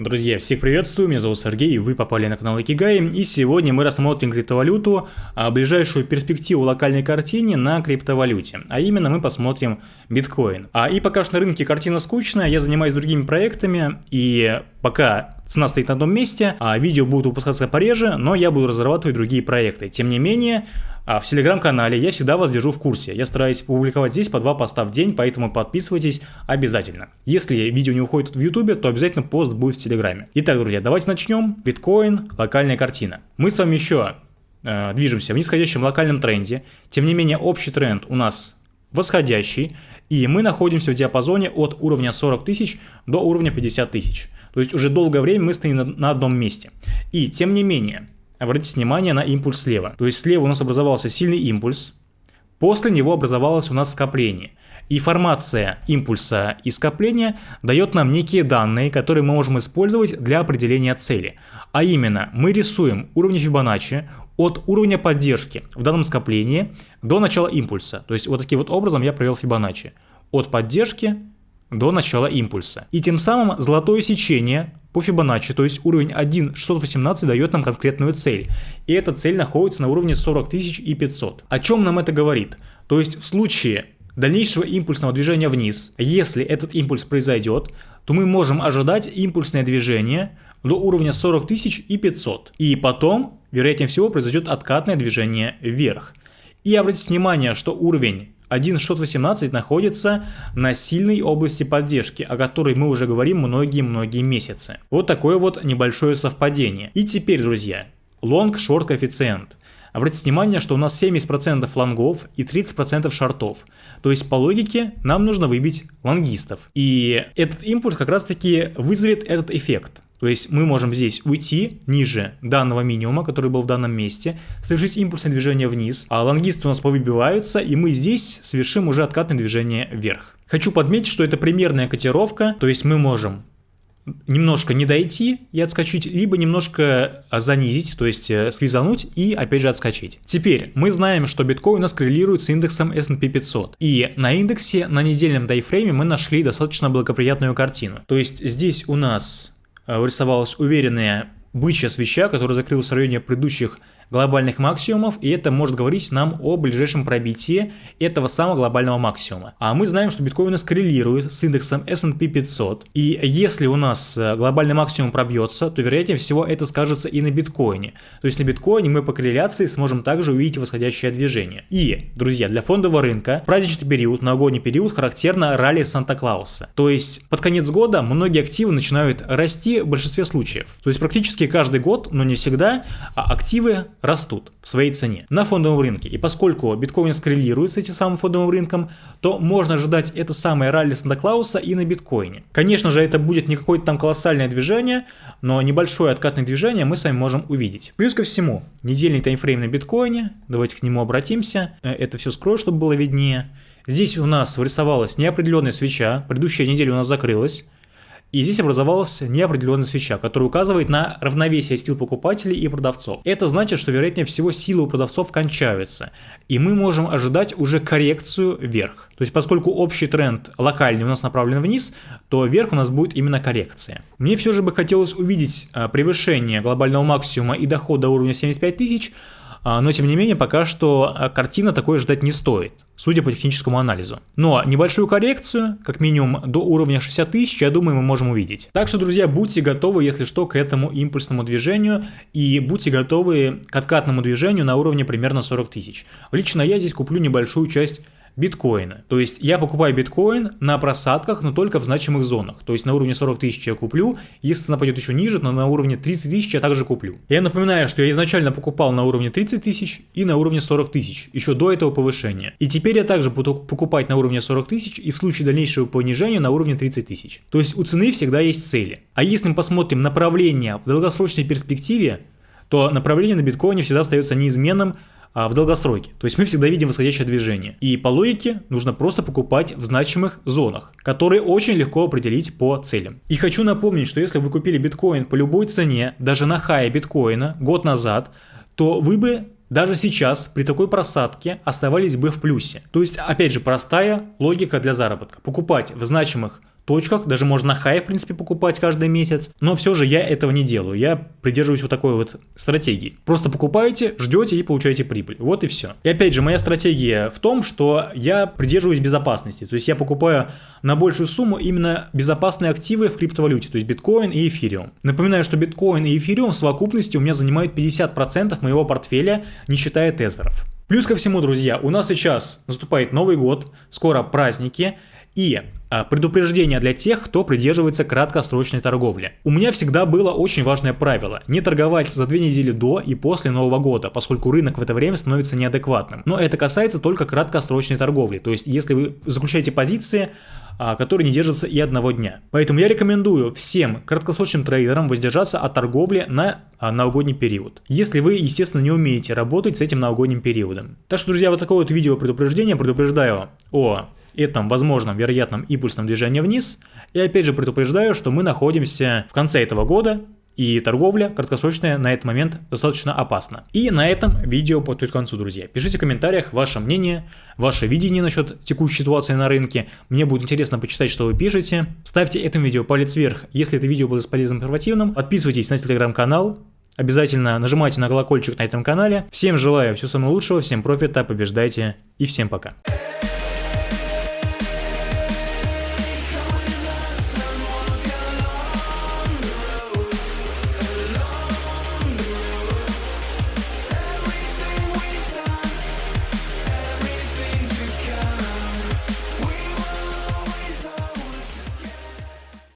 Друзья, всех приветствую, меня зовут Сергей, вы попали на канал Икигай, и сегодня мы рассмотрим криптовалюту, а ближайшую перспективу локальной картине на криптовалюте, а именно мы посмотрим биткоин. А и пока что на рынке картина скучная, я занимаюсь другими проектами, и пока цена стоит на одном месте, а видео будут выпускаться пореже, но я буду разрабатывать другие проекты. Тем не менее, а в телеграм-канале я всегда вас держу в курсе. Я стараюсь публиковать здесь по два поста в день, поэтому подписывайтесь обязательно. Если видео не уходит в ютубе, то обязательно пост будет в телеграме. Итак, друзья, давайте начнем. Биткоин, локальная картина. Мы с вами еще э, движемся в нисходящем локальном тренде. Тем не менее, общий тренд у нас восходящий, и мы находимся в диапазоне от уровня 40 тысяч до уровня 50 тысяч. То есть уже долгое время мы стоим на, на одном месте. И тем не менее, Обратите внимание на импульс слева. То есть слева у нас образовался сильный импульс, после него образовалось у нас скопление. И формация импульса и скопления дает нам некие данные, которые мы можем использовать для определения цели. А именно, мы рисуем уровни Фибоначчи от уровня поддержки в данном скоплении до начала импульса. То есть вот таким вот образом я провел Фибоначчи. От поддержки до начала импульса. И тем самым золотое сечение по Фибоначчи, то есть уровень 1.618 дает нам конкретную цель. И эта цель находится на уровне 40 500. О чем нам это говорит? То есть в случае дальнейшего импульсного движения вниз, если этот импульс произойдет, то мы можем ожидать импульсное движение до уровня 40 500. И потом, вероятнее всего, произойдет откатное движение вверх. И обратите внимание, что уровень 1.618 находится на сильной области поддержки, о которой мы уже говорим многие-многие месяцы. Вот такое вот небольшое совпадение. И теперь, друзья, long-short коэффициент. Обратите внимание, что у нас 70% лонгов и 30% шортов. То есть по логике нам нужно выбить лонгистов. И этот импульс как раз таки вызовет этот эффект. То есть мы можем здесь уйти ниже данного минимума, который был в данном месте, совершить импульсное движение вниз, а лонгисты у нас повыбиваются, и мы здесь совершим уже откатное движение вверх. Хочу подметить, что это примерная котировка, то есть мы можем немножко не дойти и отскочить, либо немножко занизить, то есть э, сквизануть и опять же отскочить. Теперь мы знаем, что биткоин у нас коррелирует с индексом S&P 500. И на индексе на недельном дайфрейме мы нашли достаточно благоприятную картину. То есть здесь у нас э, вырисовалась уверенная бычья свеча, которая закрылась в районе предыдущих глобальных максимумов, и это может говорить нам о ближайшем пробитии этого самого глобального максимума. А мы знаем, что биткоин у нас коррелирует с индексом S&P 500, и если у нас э, глобальный максимум пробьется, то вероятнее всего это скажется и на биткоине. То есть на биткоине мы по корреляции сможем также увидеть восходящее движение. И, друзья, для фондового рынка праздничный период, новогодний период характерно ралли Санта-Клауса. То есть под конец года многие активы начинают расти в большинстве случаев. То есть практически каждый год, но не всегда, а активы растут в своей цене на фондовом рынке. И поскольку биткоин скоррелирует с этим самым фондовым рынком, то можно ожидать это самое ралли Санта-Клауса и на биткоине. Конечно же, это будет не какое-то там колоссальное движение, но небольшое откатное движение мы с вами можем увидеть. Плюс ко всему, недельный таймфрейм на биткоине, давайте к нему обратимся, э, это все скрою, чтобы было виднее. Здесь у нас вырисовалась неопределенная свеча, предыдущая неделя у нас закрылась. И здесь образовалась неопределенная свеча, которая указывает на равновесие сил покупателей и продавцов. Это значит, что вероятнее всего силы у продавцов кончаются, и мы можем ожидать уже коррекцию вверх. То есть поскольку общий тренд локальный у нас направлен вниз, то вверх у нас будет именно коррекция. Мне все же бы хотелось увидеть а, превышение глобального максимума и дохода до уровня 75 тысяч, но тем не менее пока что а, картина такой ждать не стоит, судя по техническому анализу. Но небольшую коррекцию, как минимум до уровня 60 тысяч, я думаю, мы можем увидеть. Так что, друзья, будьте готовы, если что, к этому импульсному движению и будьте готовы к откатному движению на уровне примерно 40 тысяч. Лично я здесь куплю небольшую часть биткоина. То есть я покупаю биткоин на просадках, но только в значимых зонах. То есть на уровне 40 тысяч я куплю, если цена пойдет еще ниже, то на уровне 30 тысяч я также куплю. Я напоминаю, что я изначально покупал на уровне 30 тысяч и на уровне 40 тысяч, еще до этого повышения. И теперь я также буду покупать на уровне 40 тысяч и в случае дальнейшего понижения на уровне 30 тысяч. То есть у цены всегда есть цели. А если мы посмотрим направление в долгосрочной перспективе, то направление на биткоине всегда остается неизменным а, в долгосроке. То есть мы всегда видим восходящее движение. И по логике нужно просто покупать в значимых зонах, которые очень легко определить по целям. И хочу напомнить, что если вы купили биткоин по любой цене, даже на хае биткоина год назад, то вы бы даже сейчас при такой просадке оставались бы в плюсе. То есть, опять же, простая логика для заработка. Покупать в значимых точках, даже можно на хай, в принципе, покупать каждый месяц, но все же я этого не делаю, я придерживаюсь вот такой вот стратегии. Просто покупаете, ждете и получаете прибыль, вот и все. И опять же, моя стратегия в том, что я придерживаюсь безопасности, то есть я покупаю на большую сумму именно безопасные активы в криптовалюте, то есть биткоин и эфириум. Напоминаю, что биткоин и эфириум в совокупности у меня занимают 50% моего портфеля, не считая тезеров. Плюс ко всему, друзья, у нас сейчас наступает Новый год, скоро праздники, и а, предупреждение для тех, кто придерживается краткосрочной торговли. У меня всегда было очень важное правило – не торговать за две недели до и после Нового года, поскольку рынок в это время становится неадекватным. Но это касается только краткосрочной торговли, то есть если вы заключаете позиции, а, которые не держатся и одного дня. Поэтому я рекомендую всем краткосрочным трейдерам воздержаться от торговли на а, новогодний период. Если вы, естественно, не умеете работать с этим новогодним периодом. Так что, друзья, вот такое вот видео предупреждение. Предупреждаю о этом возможном вероятном импульсном движении вниз. И опять же предупреждаю, что мы находимся в конце этого года, и торговля краткосрочная на этот момент достаточно опасна. И на этом видео подходит к концу, друзья. Пишите в комментариях ваше мнение, ваше видение насчет текущей ситуации на рынке. Мне будет интересно почитать, что вы пишете. Ставьте этому видео палец вверх, если это видео было полезным и информативным. Подписывайтесь на телеграм-канал. Обязательно нажимайте на колокольчик на этом канале. Всем желаю всего самого лучшего, всем профита, побеждайте и всем пока.